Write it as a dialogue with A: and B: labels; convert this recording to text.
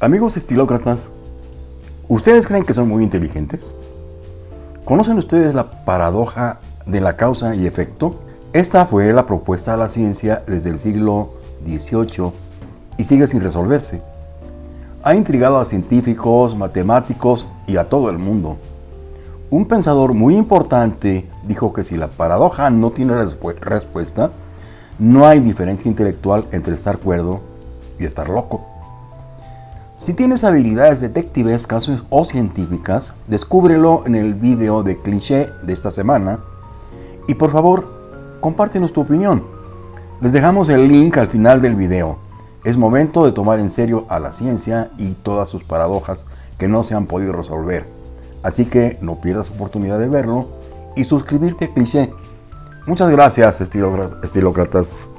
A: Amigos estilócratas, ¿ustedes creen que son muy inteligentes? ¿Conocen ustedes la paradoja de la causa y efecto? Esta fue la propuesta de la ciencia desde el siglo XVIII y sigue sin resolverse. Ha intrigado a científicos, matemáticos y a todo el mundo. Un pensador muy importante dijo que si la paradoja no tiene respuesta, no hay diferencia intelectual entre estar cuerdo y estar loco. Si tienes habilidades detectivescas o científicas, descúbrelo en el video de cliché de esta semana y por favor, compártenos tu opinión. Les dejamos el link al final del video. Es momento de tomar en serio a la ciencia y todas sus paradojas que no se han podido resolver. Así que no pierdas oportunidad de verlo y suscribirte a Cliché. Muchas gracias, estilócratas.